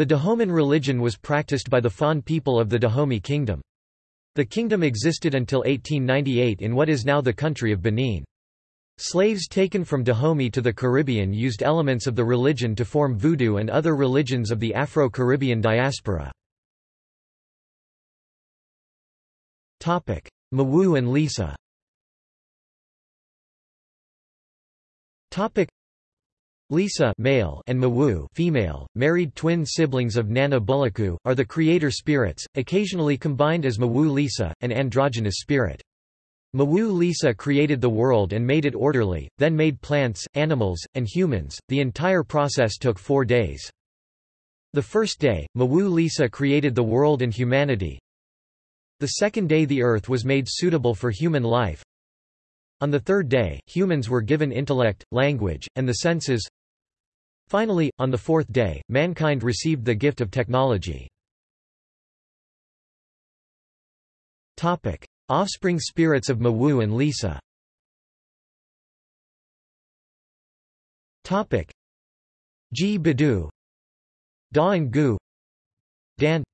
The Dahoman religion was practiced by the Fon people of the Dahomey Kingdom. The kingdom existed until 1898 in what is now the country of Benin. Slaves taken from Dahomey to the Caribbean used elements of the religion to form Voodoo and other religions of the Afro-Caribbean diaspora. Mawu and Lisa Lisa male and Mawu female, married twin siblings of Nana Buluku, are the creator spirits, occasionally combined as Mawu Lisa, an androgynous spirit. Mawu Lisa created the world and made it orderly, then made plants, animals, and humans. The entire process took four days. The first day, Mawu Lisa created the world and humanity. The second day the earth was made suitable for human life. On the third day, humans were given intellect, language, and the senses. Finally, on the fourth day, mankind received the gift of technology. Offspring spirits of Mawu and Lisa. Ji Badu Da and Gu Dan.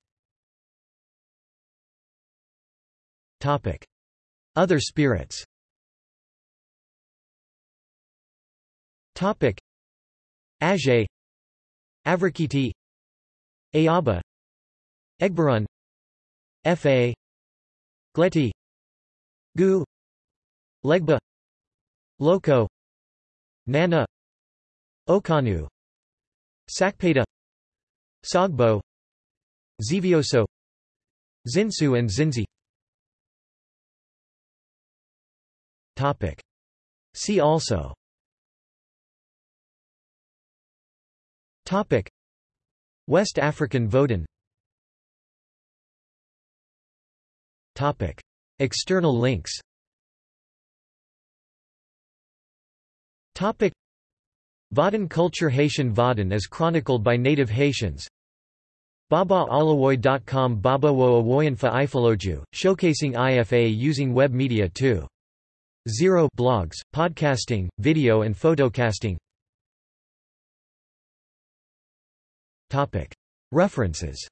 Other spirits Ajay Avrekete Ayaba Egbarun Fa Gleti Gu Legba Loko Nana Okanu Sakpata Sogbo Xevioso Zinsu and Zinzi. See also Topic. West African Vodun Topic. External links. Topic. Vodun culture Haitian Vodun is chronicled by native Haitians. BabaAlawoy.com Babawo Awoyanfa Ifaloju, showcasing IFA using web media too. Zero blogs, podcasting, video and photocasting References